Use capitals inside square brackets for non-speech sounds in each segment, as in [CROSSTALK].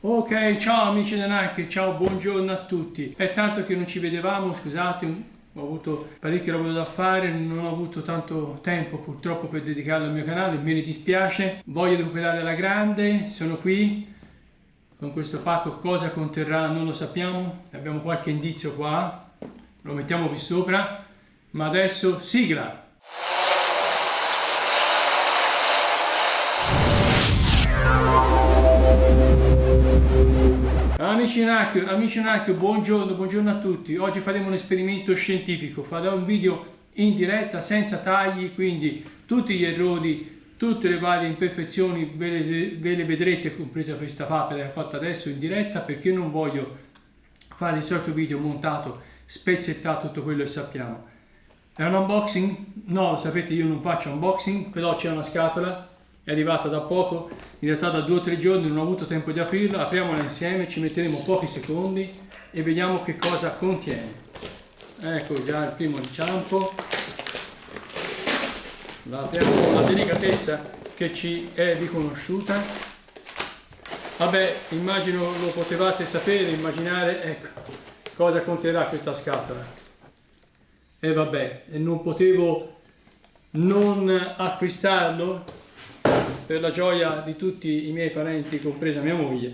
Ok, ciao amici da Nike, ciao, buongiorno a tutti. È tanto che non ci vedevamo, scusate, ho avuto parecchio lavoro da fare, non ho avuto tanto tempo purtroppo per dedicarlo al mio canale, me ne dispiace. Voglio recuperare la grande, sono qui con questo pacco, cosa conterrà non lo sappiamo, abbiamo qualche indizio qua, lo mettiamo qui sopra, ma adesso sigla! Amici NAC, amici NAC, buongiorno, buongiorno a tutti. Oggi faremo un esperimento scientifico, farò un video in diretta senza tagli, quindi tutti gli errori, tutte le varie imperfezioni ve le, ve le vedrete, compresa questa papera che ho fatto adesso in diretta, perché non voglio fare il solito video montato, spezzettato tutto quello che sappiamo. È un unboxing? No, lo sapete io non faccio unboxing, però c'è una scatola è arrivata da poco, in realtà da due o tre giorni non ho avuto tempo di aprirla, apriamola insieme, ci metteremo pochi secondi e vediamo che cosa contiene. Ecco già il primo inciampo, la apriamo con la delicatezza che ci è riconosciuta. Vabbè, immagino lo potevate sapere, immaginare, ecco, cosa conterrà questa scatola. E vabbè, non potevo non acquistarlo per la gioia di tutti i miei parenti, compresa mia moglie.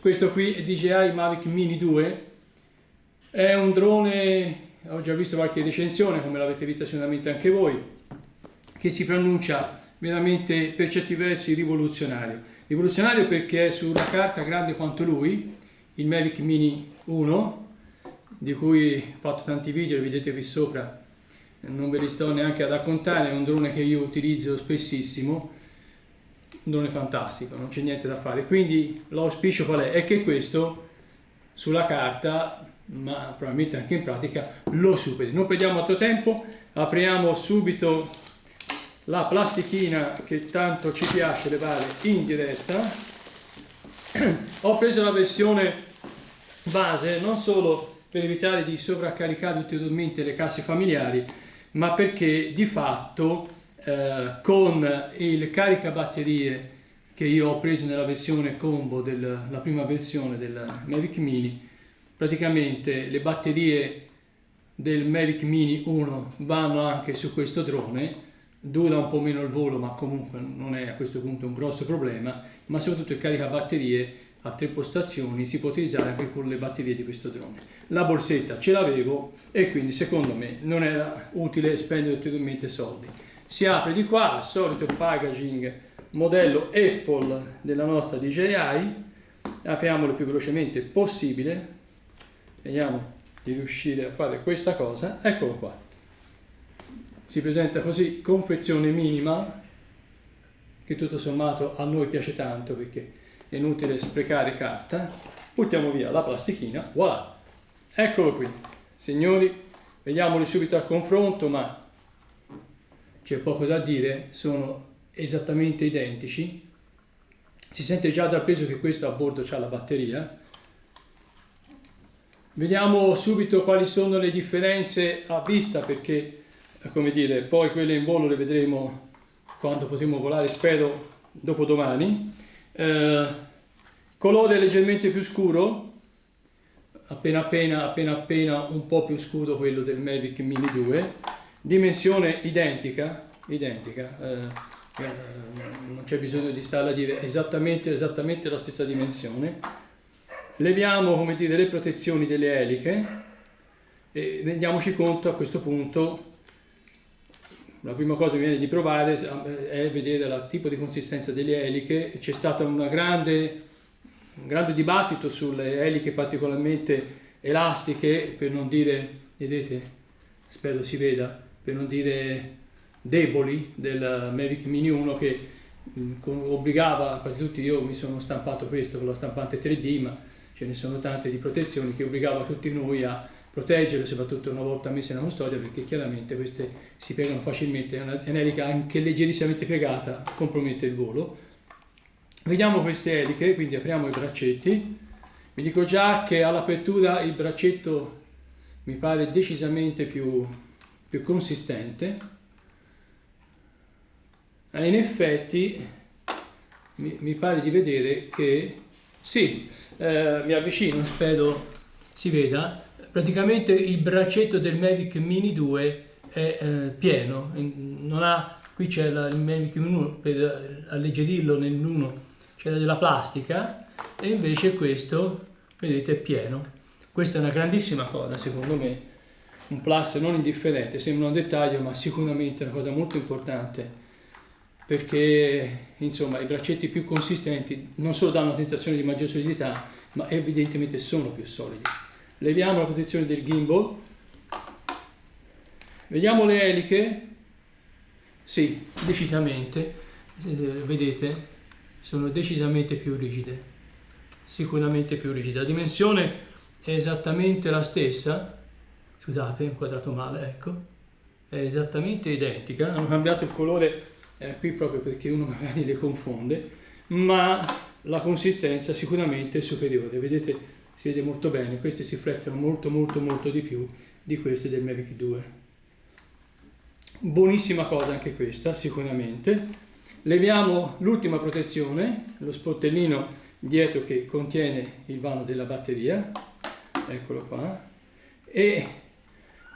Questo qui è DJI Mavic Mini 2, è un drone, ho già visto qualche recensione, come l'avete vista sicuramente anche voi, che si pronuncia veramente per certi versi rivoluzionario. Rivoluzionario perché è sulla carta grande quanto lui, il Mavic Mini 1, di cui ho fatto tanti video, li vedete qui sopra, non ve li sto neanche a raccontare, è un drone che io utilizzo spessissimo, un drone fantastico, non c'è niente da fare. Quindi l'auspicio qual è? È che questo sulla carta, ma probabilmente anche in pratica, lo superi. Non perdiamo altro tempo, apriamo subito la plastichina che tanto ci piace levare in diretta. [CLEARS THROAT] Ho preso la versione base non solo per evitare di sovraccaricare ulteriormente le casse familiari, ma perché di fatto eh, con il caricabatterie che io ho preso nella versione combo della prima versione del Mavic Mini. Praticamente le batterie del Mavic Mini 1 vanno anche su questo drone. Dura un po' meno il volo ma comunque non è a questo punto un grosso problema. Ma soprattutto il caricabatterie a tre postazioni si può utilizzare anche con le batterie di questo drone. La borsetta ce l'avevo e quindi secondo me non era utile spendere ulteriormente soldi si apre di qua il solito packaging modello Apple della nostra DJI apriamolo più velocemente possibile. Vediamo di riuscire a fare questa cosa. Eccolo qua. Si presenta così confezione minima che tutto sommato a noi piace tanto perché è inutile sprecare carta. Buttiamo via la plastichina voilà. Eccolo qui. Signori vediamoli subito a confronto ma c'è poco da dire, sono esattamente identici. Si sente già dal peso che questo a bordo ha la batteria. Vediamo subito quali sono le differenze a vista perché, come dire, poi quelle in volo le vedremo quando potremo volare, spero dopo domani. Eh, colore leggermente più scuro, appena appena, appena appena un po' più scuro quello del Mavic Mini 2 dimensione identica, identica eh, eh, non c'è bisogno di stare a dire esattamente, esattamente la stessa dimensione. Leviamo come dire, le protezioni delle eliche e rendiamoci conto a questo punto la prima cosa che viene di provare è vedere il tipo di consistenza delle eliche c'è stato grande, un grande dibattito sulle eliche particolarmente elastiche per non dire vedete spero si veda per non dire deboli del Mavic Mini 1 che obbligava quasi tutti, io mi sono stampato questo con la stampante 3D ma ce ne sono tante di protezioni che obbligava tutti noi a proteggere soprattutto una volta messe in custodia perché chiaramente queste si piegano facilmente, una elica anche leggerissimamente piegata compromette il volo. Vediamo queste eliche, quindi apriamo i braccetti, vi dico già che all'apertura il braccetto mi pare decisamente più più consistente e in effetti mi, mi pare di vedere che Sì, eh, mi avvicino, spero si veda. Praticamente il braccetto del Mavic Mini 2 è eh, pieno, non ha, qui c'è il Mavic 1 per alleggerirlo nell'1 c'è della plastica e invece questo, vedete, è pieno. Questa è una grandissima cosa secondo me, un plus non indifferente, sembra un dettaglio ma sicuramente una cosa molto importante perché insomma i braccetti più consistenti non solo danno una sensazione di maggiore solidità ma evidentemente sono più solidi. Leviamo la protezione del gimbal, vediamo le eliche, sì, decisamente, eh, vedete, sono decisamente più rigide, sicuramente più rigide. La dimensione è esattamente la stessa, scusate, inquadrato male, ecco, è esattamente identica, hanno cambiato il colore eh, qui proprio perché uno magari le confonde, ma la consistenza sicuramente è superiore, vedete si vede molto bene, queste si riflettono molto molto molto di più di queste del Mavic 2. Buonissima cosa anche questa, sicuramente. Leviamo l'ultima protezione, lo sportellino dietro che contiene il vano della batteria, eccolo qua, e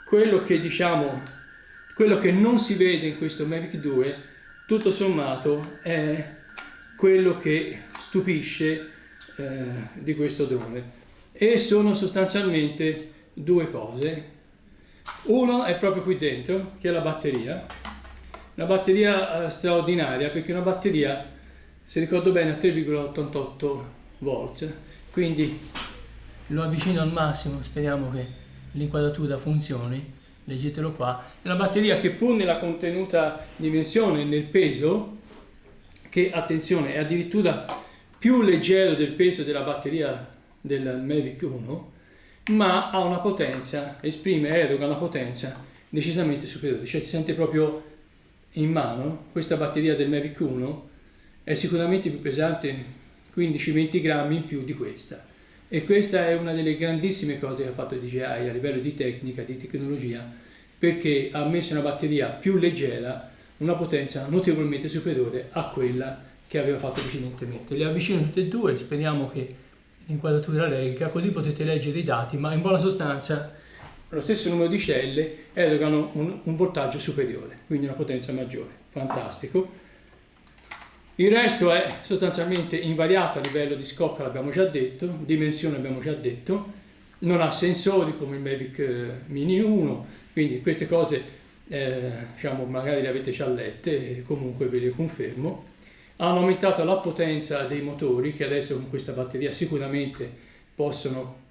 quello che diciamo, quello che non si vede in questo Mavic 2 tutto sommato è quello che stupisce eh, di questo drone. E sono sostanzialmente due cose. Uno è proprio qui dentro che è la batteria. Una batteria eh, straordinaria perché una batteria se ricordo bene a 3,88 volts. Quindi lo avvicino al massimo speriamo che l'inquadratura funzioni leggetelo qua, è una batteria che pur nella contenuta dimensione, nel peso, che attenzione è addirittura più leggero del peso della batteria del Mavic 1, ma ha una potenza, esprime, eroga una potenza decisamente superiore, cioè si sente proprio in mano, questa batteria del Mavic 1 è sicuramente più pesante 15-20 grammi in più di questa e questa è una delle grandissime cose che ha fatto DJI a livello di tecnica, di tecnologia, perché ha messo una batteria più leggera, una potenza notevolmente superiore a quella che aveva fatto precedentemente. Le avvicino tutte e due, speriamo che l'inquadratura regga, così potete leggere i dati, ma in buona sostanza lo stesso numero di celle erogano un, un voltaggio superiore, quindi una potenza maggiore. Fantastico. Il resto è sostanzialmente invariato a livello di scocca, l'abbiamo già detto, dimensione abbiamo già detto, non ha sensori come il Mavic eh, Mini 1, quindi queste cose eh, diciamo, magari le avete già lette comunque ve le confermo. Hanno aumentato la potenza dei motori che adesso con questa batteria sicuramente possono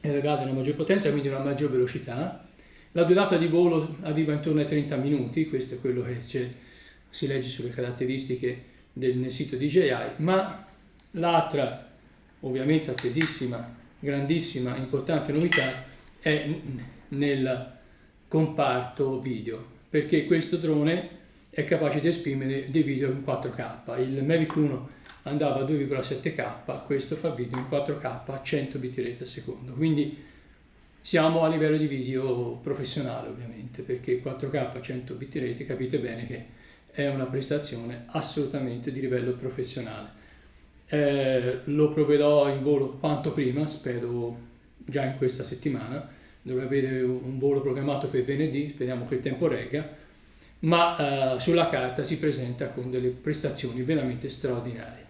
erogare una maggior potenza, quindi una maggior velocità. La durata di volo arriva intorno ai 30 minuti, questo è quello che si legge sulle caratteristiche del sito DJI, ma l'altra, ovviamente attesissima, grandissima, importante novità è nel comparto video, perché questo drone è capace di esprimere dei video in 4K. Il Mavic 1 andava a 2,7K, questo fa video in 4K a 100 bitrate al secondo, quindi siamo a livello di video professionale ovviamente, perché 4K a 100 bitrate capite bene che è una prestazione assolutamente di livello professionale. Eh, lo proverò in volo quanto prima, spero già in questa settimana, dovrei avere un volo programmato per venerdì, speriamo che il tempo regga, ma eh, sulla carta si presenta con delle prestazioni veramente straordinarie.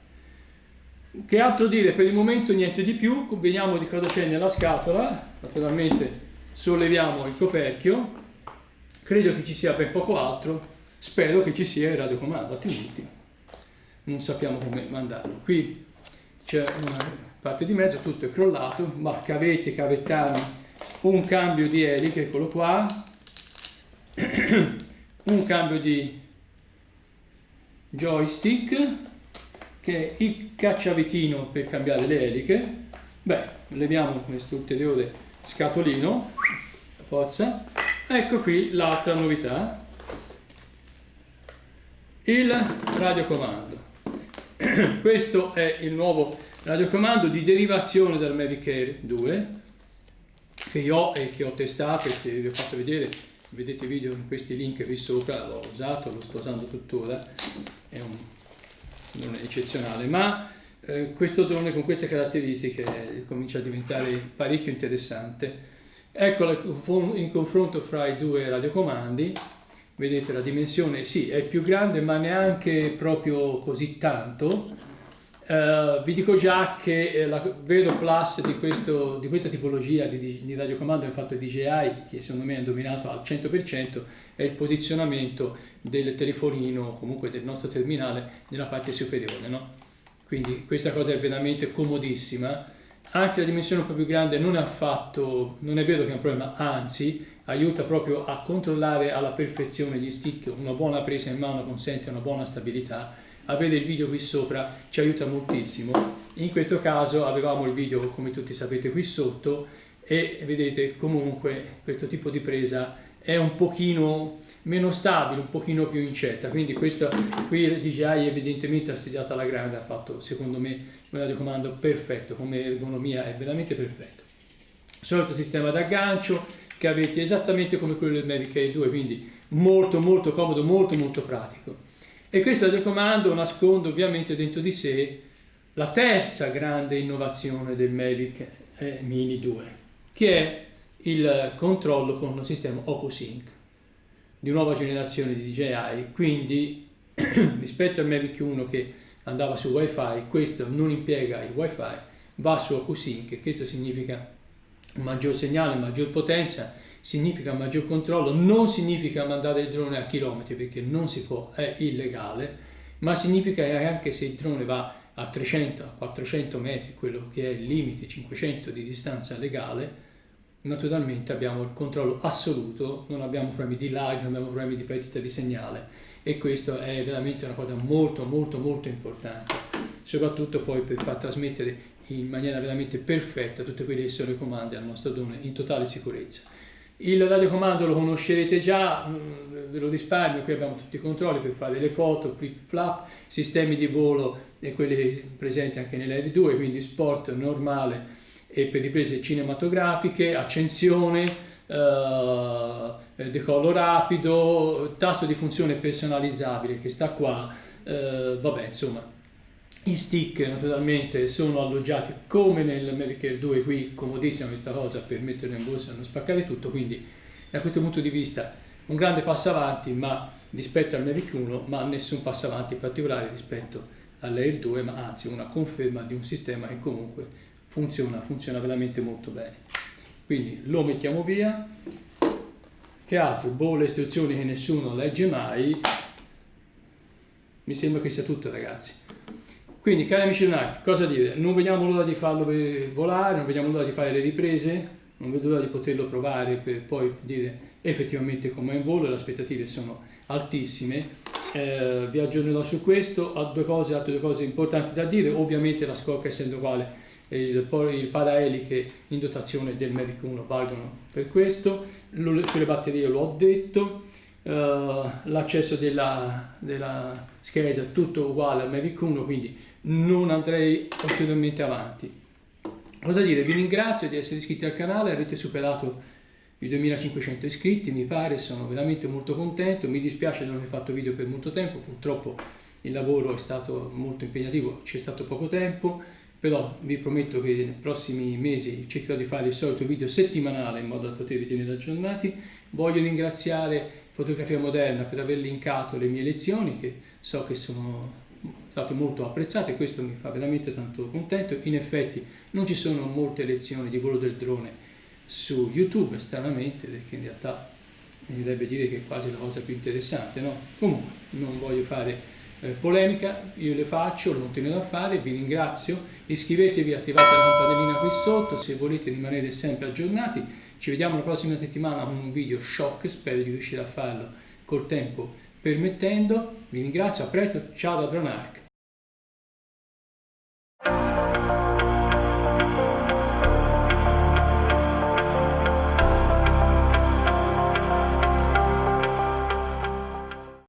Che altro dire? Per il momento niente di più, vediamo di cosa c'è nella scatola, naturalmente solleviamo il coperchio, credo che ci sia ben poco altro, Spero che ci sia il radiocomando, altrimenti non sappiamo come mandarlo. Qui c'è una parte di mezzo, tutto è crollato, ma cavette, cavettami, un cambio di eliche, eccolo qua, [CLEARS THROAT] un cambio di joystick, che è il cacciavitino per cambiare le eliche. Beh, leviamo questo ulteriore scatolino, forza. Ecco qui l'altra novità, il radiocomando. [CLEARS THROAT] Questo è il nuovo radiocomando di derivazione dal Air 2 che io ho e che ho testato e che vi ho fatto vedere, vedete video in questi link qui sopra, l'ho usato, lo sto usando tuttora, è un, è eccezionale, ma eh, questo drone con queste caratteristiche comincia a diventare parecchio interessante. Ecco il confronto fra i due radiocomandi, vedete la dimensione, sì è più grande ma neanche proprio così tanto, Uh, vi dico già che eh, la vero plus di, questo, di questa tipologia di, di, radiocomando è fatto DJI, che secondo me è dominato al 100%, è il posizionamento del telefonino, comunque del nostro terminale, nella parte superiore. No? Quindi questa cosa è veramente comodissima. Anche la dimensione un po' più grande non è affatto, non è vero che è un problema, anzi aiuta proprio a controllare alla perfezione gli stick, una buona presa in mano consente una buona stabilità avere il video qui sopra ci aiuta moltissimo. In questo caso avevamo il video come tutti sapete qui sotto e vedete comunque questo tipo di presa è un pochino meno stabile, un pochino più incerta, quindi questo qui DJI evidentemente ha studiato alla grande, ha fatto secondo me un radiocomando perfetto, come ergonomia è veramente perfetto. Solito sistema d'aggancio che avete esattamente come quello del Mavic Air 2, quindi molto molto comodo, molto molto pratico. E questo telecomando nasconde ovviamente dentro di sé la terza grande innovazione del Mavic Mini 2, che è il controllo con il sistema OcuSync di nuova generazione di DJI, quindi [CLEARS THROAT] rispetto al Mavic 1 che andava su Wi-Fi, questo non impiega il Wi-Fi, va su OcuSync, questo significa maggior segnale, maggior potenza significa maggior controllo, non significa mandare il drone a chilometri perché non si può, è illegale, ma significa che anche se il drone va a 300, 400 metri, quello che è il limite 500 di distanza legale, naturalmente abbiamo il controllo assoluto, non abbiamo problemi di lag, non abbiamo problemi di perdita di segnale e questo è veramente una cosa molto molto molto importante, soprattutto poi per far trasmettere in maniera veramente perfetta tutte quelle che sono le comande al nostro drone in totale sicurezza. Il radiocomando lo conoscerete già, mm, ve lo risparmio, qui abbiamo tutti i controlli per fare le foto, flip flap, sistemi di volo e quelli presenti anche nell'Air 2, quindi sport normale e per riprese cinematografiche, accensione, eh, decollo rapido, tasto di funzione personalizzabile che sta qua, eh, vabbè insomma i stick naturalmente sono alloggiati come nel Mavic Air 2, qui comodissima questa cosa per metterlo in borsa e non spaccare tutto, quindi da questo punto di vista un grande passo avanti ma rispetto al Mavic 1, ma nessun passo avanti particolare rispetto all'Air 2, ma anzi una conferma di un sistema che comunque funziona, funziona veramente molto bene. Quindi lo mettiamo via, che altro? Boh, le istruzioni che nessuno legge mai, mi sembra che sia tutto ragazzi. Quindi, cari amici Lunarchi, cosa dire? Non vediamo l'ora di farlo volare, non vediamo l'ora di fare le riprese, non vedo l'ora di poterlo provare per poi dire effettivamente come è in volo, le aspettative sono altissime. Eh, vi aggiornerò su questo, ho due cose, altre due cose importanti da dire, ovviamente la scocca essendo uguale il, il paraeliche in dotazione del Mavic 1 valgono per questo, sulle batterie lo ho detto, uh, l'accesso della, della scheda è tutto uguale al Mavic 1 quindi non andrei ulteriormente avanti. Cosa dire? Vi ringrazio di essere iscritti al canale, avete superato i 2500 iscritti, mi pare, sono veramente molto contento, mi dispiace di non aver fatto video per molto tempo, purtroppo il lavoro è stato molto impegnativo, c'è stato poco tempo, però vi prometto che nei prossimi mesi cercherò di fare il solito video settimanale in modo da potervi tenere aggiornati. Voglio ringraziare Fotografia Moderna per aver linkato le mie lezioni che so che sono state molto apprezzate e questo mi fa veramente tanto contento. In effetti non ci sono molte lezioni di volo del drone su YouTube, stranamente, perché in realtà mi dovrebbe dire che è quasi la cosa più interessante, no? Comunque, non voglio fare eh, polemica, io le faccio, lo continuerò a fare, vi ringrazio, iscrivetevi, attivate la campanellina qui sotto se volete rimanere sempre aggiornati, ci vediamo la prossima settimana con un video shock, spero di riuscire a farlo col tempo permettendo, vi ringrazio, a presto, ciao da Dronark.